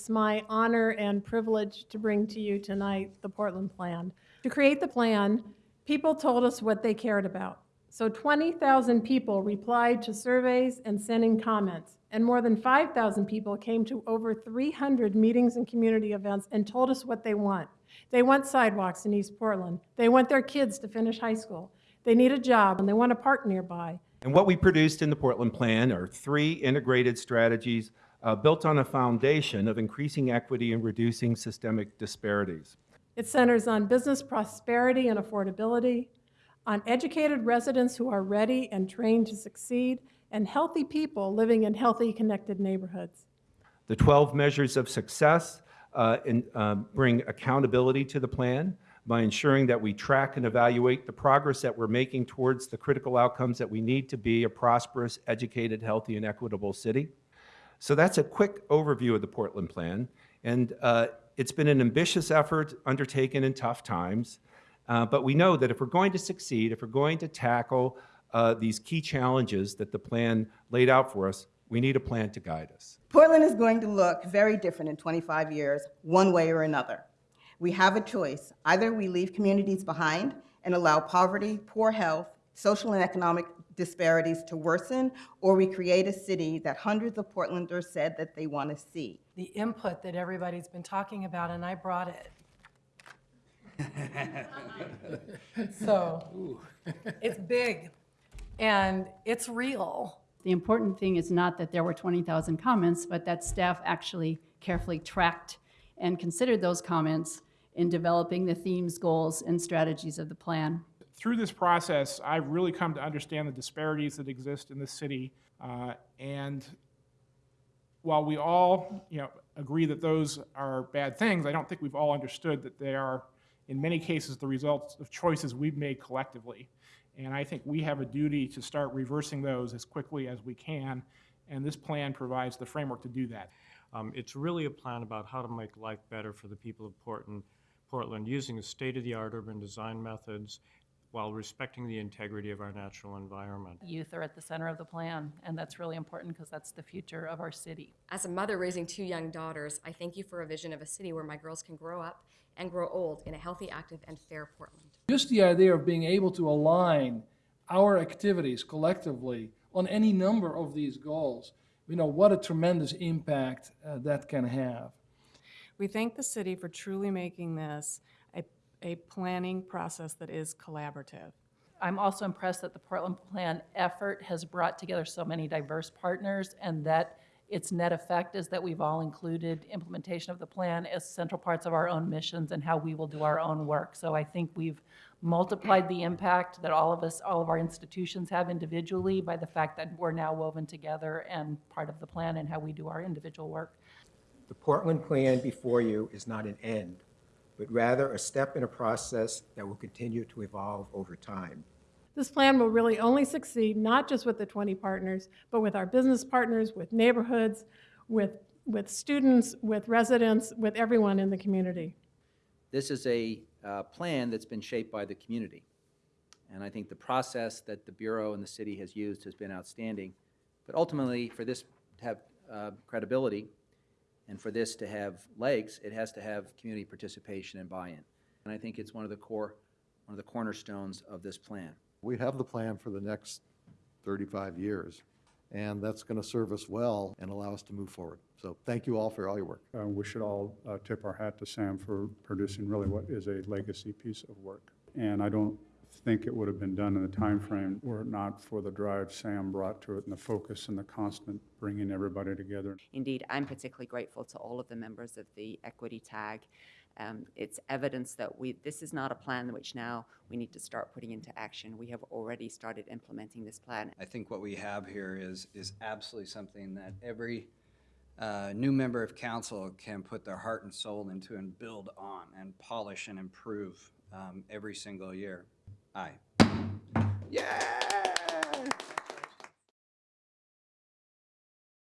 it's my honor and privilege to bring to you tonight the Portland Plan. To create the plan, people told us what they cared about. So 20,000 people replied to surveys and sent in comments, and more than 5,000 people came to over 300 meetings and community events and told us what they want. They want sidewalks in East Portland. They want their kids to finish high school. They need a job, and they want a park nearby. And what we produced in the Portland Plan are three integrated strategies uh, built on a foundation of increasing equity and reducing systemic disparities. It centers on business prosperity and affordability, on educated residents who are ready and trained to succeed, and healthy people living in healthy, connected neighborhoods. The 12 measures of success uh, in, uh, bring accountability to the plan by ensuring that we track and evaluate the progress that we're making towards the critical outcomes that we need to be a prosperous, educated, healthy, and equitable city. So that's a quick overview of the Portland Plan. And uh, it's been an ambitious effort undertaken in tough times. Uh, but we know that if we're going to succeed, if we're going to tackle uh, these key challenges that the plan laid out for us, we need a plan to guide us. Portland is going to look very different in 25 years, one way or another. We have a choice. Either we leave communities behind and allow poverty, poor health, social and economic disparities to worsen, or we create a city that hundreds of Portlanders said that they want to see. the input that everybody's been talking about, and I brought it. So, it's big, and it's real. The important thing is not that there were 20,000 comments, but that staff actually carefully tracked and considered those comments in developing the themes, goals, and strategies of the plan. Through this process, I've really come to understand the disparities that exist in the city. Uh, and while we all, you know, agree that those are bad things, I don't think we've all understood that they are, in many cases, the results of choices we've made collectively. And I think we have a duty to start reversing those as quickly as we can. And this plan provides the framework to do that. Um, it's really a plan about how to make life better for the people of Portland, Portland using the state-of-the-art urban design methods while respecting the integrity of our natural environment. Youth are at the center of the plan, and that's really important because that's the future of our city. As a mother raising two young daughters, I thank you for a vision of a city where my girls can grow up and grow old in a healthy, active, and fair Portland. Just the idea of being able to align our activities collectively on any number of these goals, you know, what a tremendous impact uh, that can have. We thank the city for truly making this a, a planning process that is collaborative. I'm also impressed that the Portland Plan effort has brought together so many diverse partners and that its net effect is that we've all included implementation of the plan as central parts of our own missions and how we will do our own work. So I think we've multiplied the impact that all of us, all of our institutions have individually by the fact that we're now woven together and part of the plan and how we do our individual work. The Portland Plan before you is not an end, but rather a step in a process that will continue to evolve over time. This plan will really only succeed not just with the 20 partners, but with our business partners, with neighborhoods, with, with students, with residents, with everyone in the community. This is a uh, plan that's been shaped by the community. And I think the process that the Bureau and the city has used has been outstanding. But ultimately, for this to have uh, credibility and for this to have legs, it has to have community participation and buy-in. And I think it's one of the core, one of the cornerstones of this plan. We have the plan for the next 35 years, and that's going to serve us well and allow us to move forward. So thank you all for all your work. Uh, We should all uh, tip our hat to Sam for producing really what is a legacy piece of work. And I don't think it would have been done in the time frame were it not for the drive Sam brought to it and the focus and the constant bringing everybody together. Indeed, I'm particularly grateful to all of the members of the Equity Tag. Um, It's evidence that we, this is not a plan which now we need to start putting into action. We have already started implementing this plan. I think what we have here is, is absolutely something that every uh, new member of council can put their heart and soul into and build on and polish and improve um, every single year. Aye. Yeah!